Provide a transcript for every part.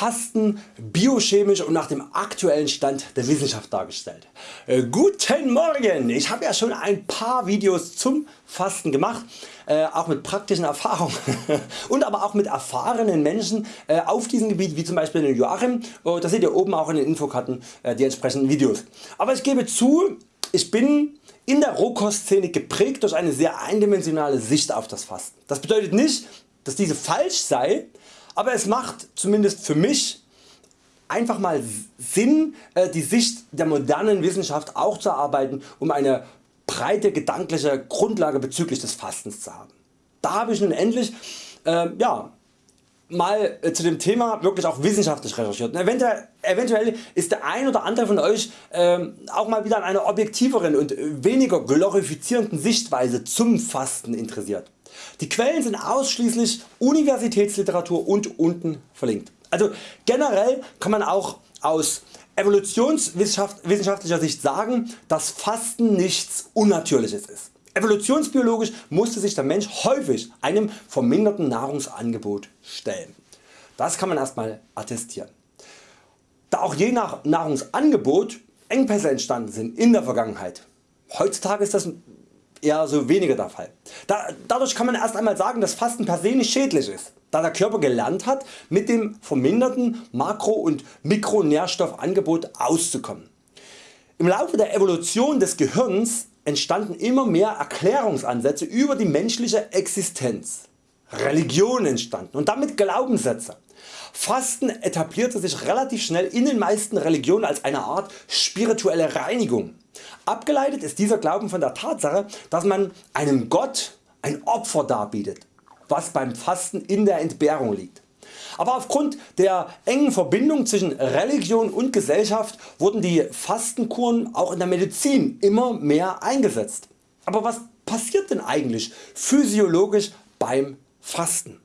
Fasten biochemisch und nach dem aktuellen Stand der Wissenschaft dargestellt. Äh, guten Morgen! Ich habe ja schon ein paar Videos zum Fasten gemacht, äh, auch mit praktischen Erfahrungen und aber auch mit erfahrenen Menschen äh, auf diesem Gebiet wie zum Beispiel den Joachim. Oh, das seht ihr oben auch in den Infokarten die entsprechenden Videos. Aber ich gebe zu, ich bin in der Rohkostszene geprägt durch eine sehr eindimensionale Sicht auf das Fasten. Das bedeutet nicht dass diese falsch sei, aber es macht zumindest für mich einfach mal Sinn äh, die Sicht der modernen Wissenschaft auch zu erarbeiten um eine breite gedankliche Grundlage bezüglich des Fastens zu haben. Da habe ich nun endlich äh, ja, mal äh, zu dem Thema wirklich auch wissenschaftlich recherchiert. Eventuell, eventuell ist der ein oder andere von Euch äh, auch mal wieder an einer objektiveren und weniger glorifizierenden Sichtweise zum Fasten interessiert. Die Quellen sind ausschließlich Universitätsliteratur und unten verlinkt. Also generell kann man auch aus evolutionswissenschaftlicher Sicht sagen, dass Fasten nichts Unnatürliches ist. Evolutionsbiologisch musste sich der Mensch häufig einem verminderten Nahrungsangebot stellen. Das kann man erstmal attestieren. Da auch je nach Nahrungsangebot Engpässe entstanden sind in der Vergangenheit. Heutzutage ist das eher so weniger der Fall. dadurch kann man erst einmal sagen dass Fasten per se nicht schädlich ist, da der Körper gelernt hat mit dem verminderten Makro- und Mikronährstoffangebot auszukommen. Im Laufe der Evolution des Gehirns entstanden immer mehr Erklärungsansätze über die menschliche Existenz. Religion entstanden und damit Glaubenssätze. Fasten etablierte sich relativ schnell in den meisten Religionen als eine Art spirituelle Reinigung. Abgeleitet ist dieser Glauben von der Tatsache dass man einem Gott ein Opfer darbietet, was beim Fasten in der Entbehrung liegt. Aber aufgrund der engen Verbindung zwischen Religion und Gesellschaft wurden die Fastenkuren auch in der Medizin immer mehr eingesetzt. Aber was passiert denn eigentlich physiologisch beim Fasten?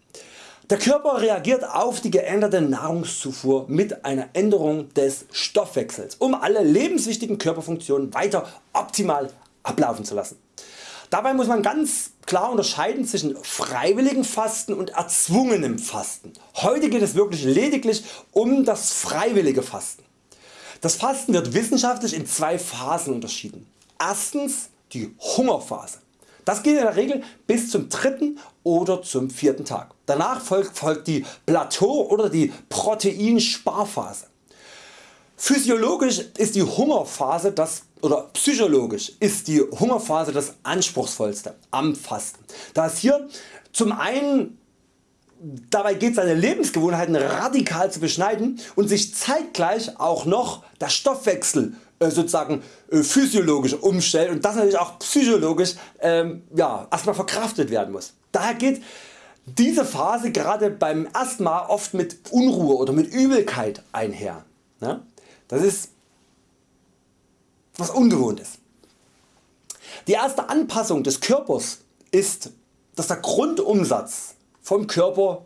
Der Körper reagiert auf die geänderte Nahrungszufuhr mit einer Änderung des Stoffwechsels, um alle lebenswichtigen Körperfunktionen weiter optimal ablaufen zu lassen. Dabei muss man ganz klar unterscheiden zwischen freiwilligem Fasten und erzwungenem Fasten. Heute geht es wirklich lediglich um das freiwillige Fasten. Das Fasten wird wissenschaftlich in zwei Phasen unterschieden. Erstens die Hungerphase. Das geht in der Regel bis zum dritten oder zum vierten Tag. Danach folgt, die Plateau oder die Proteinsparphase. Physiologisch ist die Hungerphase das oder psychologisch ist die Hungerphase das anspruchsvollste am Fasten, da es hier zum einen Dabei geht seine Lebensgewohnheiten radikal zu beschneiden und sich zeitgleich auch noch der Stoffwechsel sozusagen äh, physiologisch umstellt und das natürlich auch psychologisch ähm, ja, erstmal verkraftet werden muss. Daher geht diese Phase gerade beim Mal oft mit Unruhe oder mit Übelkeit einher. Ne? Das ist was ungewohntes. Die erste Anpassung des Körpers ist dass der Grundumsatz vom Körper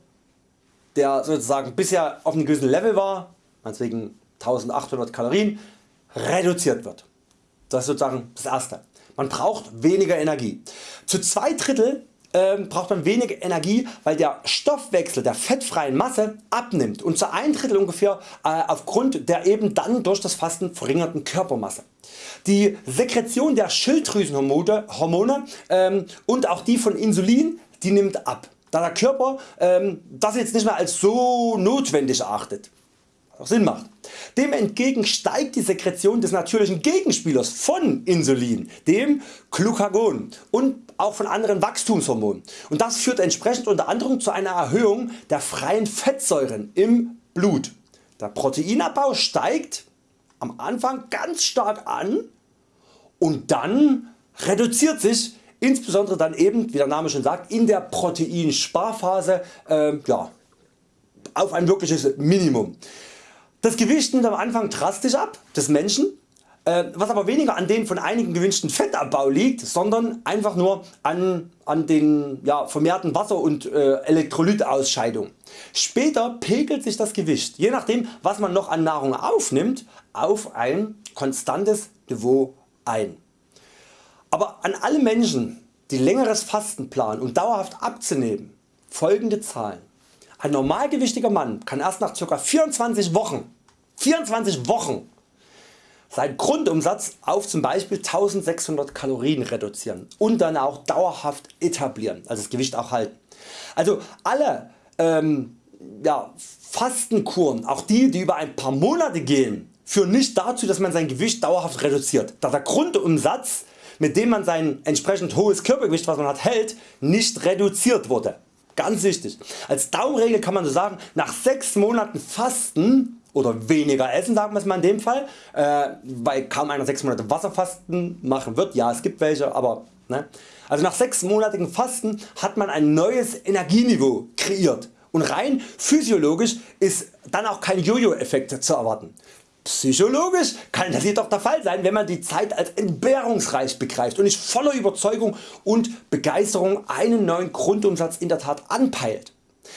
der sozusagen bisher auf einem gewissen Level war, meinetwegen 1800 Kalorien, reduziert wird. Das ist sozusagen das erste. Man braucht weniger Energie. Zu zwei Drittel ähm, braucht man weniger Energie weil der Stoffwechsel der fettfreien Masse abnimmt und zu ein Drittel ungefähr äh, aufgrund der eben dann durch das Fasten verringerten Körpermasse. Die Sekretion der Schilddrüsenhormone Hormone, ähm, und auch die von Insulin die nimmt ab, da der Körper ähm, das jetzt nicht mehr als so notwendig erachtet auch Sinn macht. Dem entgegen steigt die Sekretion des natürlichen Gegenspielers von Insulin, dem Glucagon und auch von anderen Wachstumshormonen und das führt entsprechend unter anderem zu einer Erhöhung der freien Fettsäuren im Blut. Der Proteinabbau steigt am Anfang ganz stark an und dann reduziert sich insbesondere dann eben wie der Name schon sagt in der Proteinsparphase äh, ja, auf ein wirkliches Minimum. Das Gewicht nimmt am Anfang drastisch ab des Menschen, äh, was aber weniger an dem von einigen gewünschten Fettabbau liegt, sondern einfach nur an, an den ja, vermehrten Wasser- und äh, Elektrolytausscheidung. Später pegelt sich das Gewicht, je nachdem was man noch an Nahrung aufnimmt, auf ein konstantes Niveau ein. Aber an alle Menschen die längeres Fasten planen um dauerhaft abzunehmen folgende Zahlen. Ein normalgewichtiger Mann kann erst nach ca. 24 Wochen, 24 Wochen seinen Grundumsatz auf zum Beispiel 1600 Kalorien reduzieren und dann auch dauerhaft etablieren, also das Gewicht auch halten. Also alle ähm, ja, Fastenkuren, auch die die über ein paar Monate gehen, führen nicht dazu dass man sein Gewicht dauerhaft reduziert, da der Grundumsatz mit dem man sein entsprechend hohes Körpergewicht was man hat hält nicht reduziert wurde. Ganz wichtig. Als Daumenregel kann man so sagen, nach 6 Monaten Fasten oder weniger essen sagen wir es mal in dem Fall, äh, weil kaum einer 6 Monate Wasserfasten machen wird, ja es gibt welche, aber ne? also nach 6 monatigen Fasten hat man ein neues Energieniveau kreiert und rein physiologisch ist dann auch kein Jojo Effekt zu erwarten. Psychologisch kann das jedoch der Fall sein wenn man die Zeit als entbehrungsreich begreift und nicht voller Überzeugung und Begeisterung einen neuen Grundumsatz in der Tat anpeilt.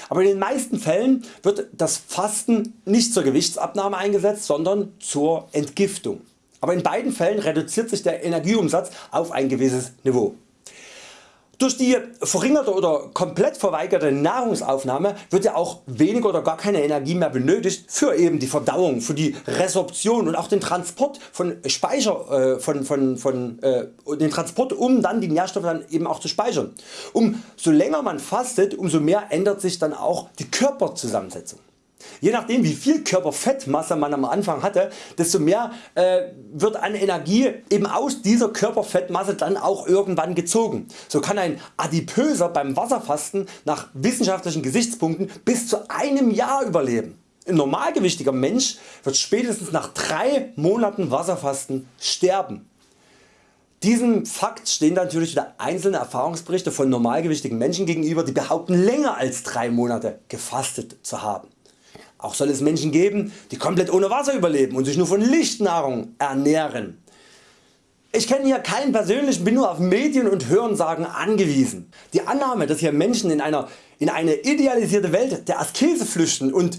Aber in den meisten Fällen wird das Fasten nicht zur Gewichtsabnahme eingesetzt, sondern zur Entgiftung. Aber in beiden Fällen reduziert sich der Energieumsatz auf ein gewisses Niveau. Durch die verringerte oder komplett verweigerte Nahrungsaufnahme wird ja auch weniger oder gar keine Energie mehr benötigt für eben die Verdauung, für die Resorption und auch den Transport von Speicher, äh, von, von, von, äh, den Transport um dann die Nährstoffe dann eben auch zu speichern. Umso länger man fastet, umso mehr ändert sich dann auch die Körperzusammensetzung. Je nachdem wie viel Körperfettmasse man am Anfang hatte, desto mehr äh, wird an Energie eben aus dieser Körperfettmasse dann auch irgendwann gezogen. So kann ein Adipöser beim Wasserfasten nach wissenschaftlichen Gesichtspunkten bis zu einem Jahr überleben. Ein normalgewichtiger Mensch wird spätestens nach 3 Monaten Wasserfasten sterben. Diesem Fakt stehen natürlich wieder einzelne Erfahrungsberichte von normalgewichtigen Menschen gegenüber die behaupten länger als 3 Monate gefastet zu haben. Auch soll es Menschen geben die komplett ohne Wasser überleben und sich nur von Lichtnahrung ernähren. Ich kenne hier keinen persönlich, bin nur auf Medien und Hörensagen angewiesen. Die Annahme dass hier Menschen in, einer, in eine idealisierte Welt der Askese flüchten und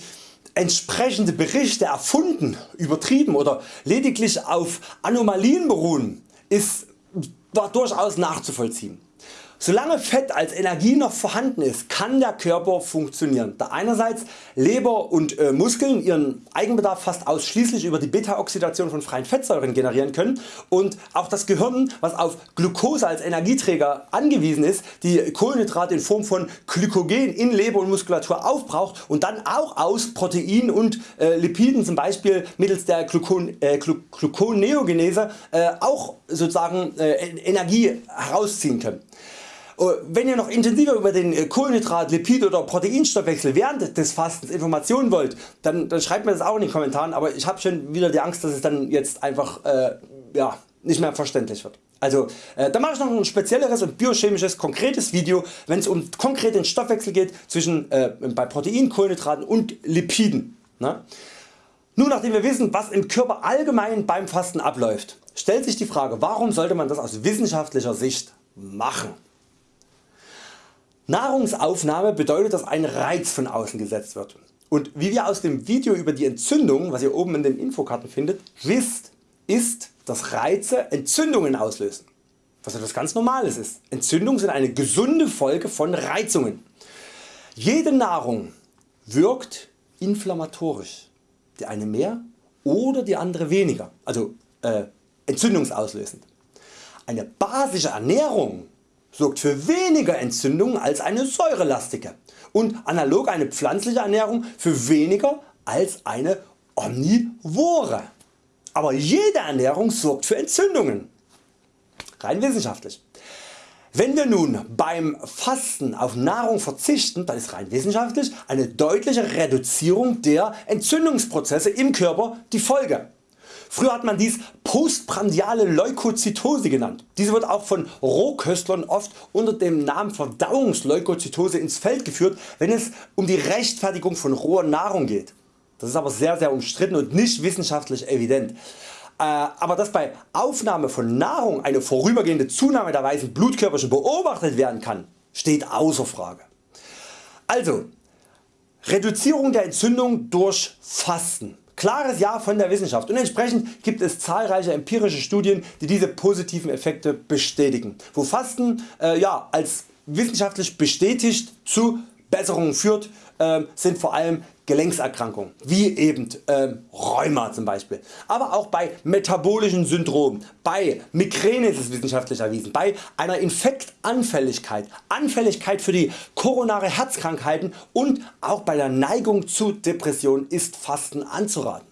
entsprechende Berichte erfunden, übertrieben oder lediglich auf Anomalien beruhen, ist war durchaus nachzuvollziehen. Solange Fett als Energie noch vorhanden ist, kann der Körper funktionieren, da einerseits Leber und äh, Muskeln ihren Eigenbedarf fast ausschließlich über die Beta-Oxidation von freien Fettsäuren generieren können und auch das Gehirn was auf Glucose als Energieträger angewiesen ist, die Kohlenhydrate in Form von Glykogen in Leber und Muskulatur aufbraucht und dann auch aus Proteinen und äh, Lipiden zum Beispiel mittels der Glucon, äh, Gluconeogenese äh, auch sozusagen äh, Energie herausziehen können. Äh, wenn ihr noch intensiver über den äh, Kohlenhydrat, Lipid oder Proteinstoffwechsel während des Fastens Informationen wollt, dann, dann schreibt mir das auch in den Kommentaren, aber ich habe schon wieder die Angst dass es dann jetzt einfach äh, ja, nicht mehr verständlich wird. Also äh, da mache ich noch ein spezielleres und biochemisches konkretes Video wenn es um konkret den Stoffwechsel geht zwischen äh, bei Protein, Kohlenhydraten und Lipiden. Ne? Nun nachdem wir wissen was im Körper allgemein beim Fasten abläuft, stellt sich die Frage warum sollte man das aus wissenschaftlicher Sicht machen. Nahrungsaufnahme bedeutet dass ein Reiz von außen gesetzt wird und wie wir aus dem Video über die Entzündung was ihr oben in den Infokarten findet wisst ist dass Reize Entzündungen auslösen was etwas ganz normales ist. Entzündungen sind eine gesunde Folge von Reizungen. Jede Nahrung wirkt inflammatorisch, die eine mehr oder die andere weniger, also äh, entzündungsauslösend. Eine basische Ernährung sorgt für weniger Entzündungen als eine säurelastige und analog eine pflanzliche Ernährung für weniger als eine omnivore. Aber jede Ernährung sorgt für Entzündungen. Rein wissenschaftlich. Wenn wir nun beim Fasten auf Nahrung verzichten, dann ist rein wissenschaftlich eine deutliche Reduzierung der Entzündungsprozesse im Körper die Folge. Früher hat man dies postprandiale Leukozytose genannt. Diese wird auch von Rohköstlern oft unter dem Namen Verdauungsleukozytose ins Feld geführt wenn es um die Rechtfertigung von roher Nahrung geht. Das ist aber sehr sehr umstritten und nicht wissenschaftlich evident. Äh, aber dass bei Aufnahme von Nahrung eine vorübergehende Zunahme der weißen Blutkörperchen beobachtet werden kann, steht außer Frage. Also Reduzierung der Entzündung durch Fasten. Klares Ja von der Wissenschaft. Und entsprechend gibt es zahlreiche empirische Studien die diese positiven Effekte bestätigen, wo Fasten äh, ja, als wissenschaftlich bestätigt zu Besserungen führt äh, sind vor allem Gelenkserkrankungen wie eben äh, Rheuma zum Beispiel, aber auch bei metabolischen Syndromen, bei Migräne ist es wissenschaftlich erwiesen, bei einer Infektanfälligkeit, Anfälligkeit für die koronare Herzkrankheiten und auch bei der Neigung zu Depressionen ist Fasten anzuraten.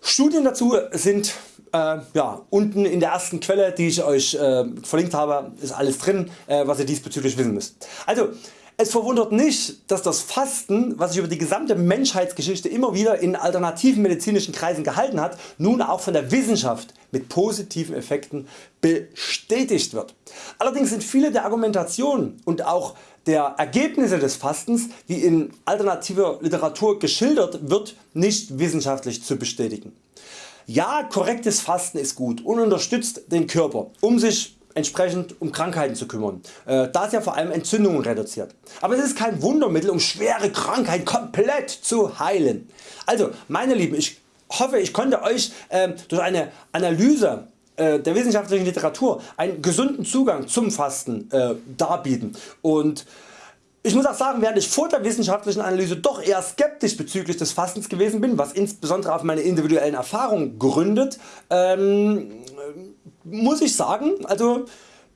Studien dazu sind äh, ja, unten in der ersten Quelle die ich Euch äh, verlinkt habe ist alles drin äh, was ihr diesbezüglich wissen müsst. Also es verwundert nicht dass das Fasten was sich über die gesamte Menschheitsgeschichte immer wieder in alternativen medizinischen Kreisen gehalten hat nun auch von der Wissenschaft mit positiven Effekten bestätigt wird. Allerdings sind viele der Argumentationen und auch der Ergebnisse des Fastens wie in alternativer Literatur geschildert wird nicht wissenschaftlich zu bestätigen. Ja korrektes Fasten ist gut und unterstützt den Körper um sich entsprechend um Krankheiten zu kümmern, äh, da es ja vor allem Entzündungen reduziert. Aber es ist kein Wundermittel um schwere Krankheiten komplett zu heilen. Also meine Lieben ich hoffe ich konnte Euch äh, durch eine Analyse äh, der wissenschaftlichen Literatur einen gesunden Zugang zum Fasten äh, darbieten und ich muss auch sagen, während ich vor der wissenschaftlichen Analyse doch eher skeptisch bezüglich des Fastens gewesen bin, was insbesondere auf meine individuellen Erfahrungen gründet, ähm, muss ich sagen, also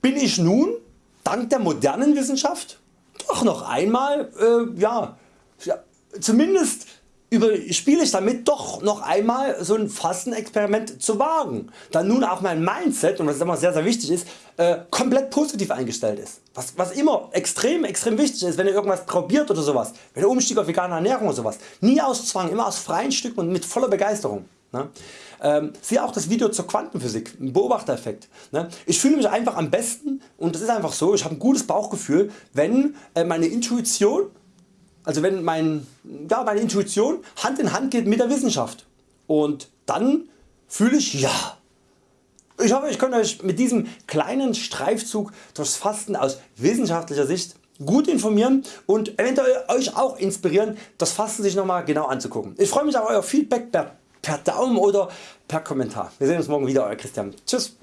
bin ich nun dank der modernen Wissenschaft doch noch einmal äh, ja, zumindest spiele ich damit doch noch einmal so ein Fastenexperiment zu wagen, da nun auch mein Mindset und was immer sehr sehr wichtig ist äh, komplett positiv eingestellt ist. Was, was immer extrem extrem wichtig ist wenn ihr irgendwas probiert oder sowas, wenn ihr Umstieg auf vegane Ernährung oder sowas, nie aus Zwang, immer aus freien Stücken und mit voller Begeisterung. Ne? Ähm, siehe auch das Video zur Quantenphysik, Beobachtereffekt. Ne? Ich fühle mich einfach am besten und das ist einfach so, ich habe ein gutes Bauchgefühl wenn äh, meine Intuition also wenn mein, ja, meine Intuition Hand in Hand geht mit der Wissenschaft und dann fühle ich ja. Ich hoffe ich konnte Euch mit diesem kleinen Streifzug durchs Fasten aus wissenschaftlicher Sicht gut informieren und eventuell Euch auch inspirieren das Fasten sich nochmal genau anzugucken. Ich freue mich auf Euer Feedback per, per Daumen oder per Kommentar. Wir sehen uns morgen wieder Euer Christian. Tschüss.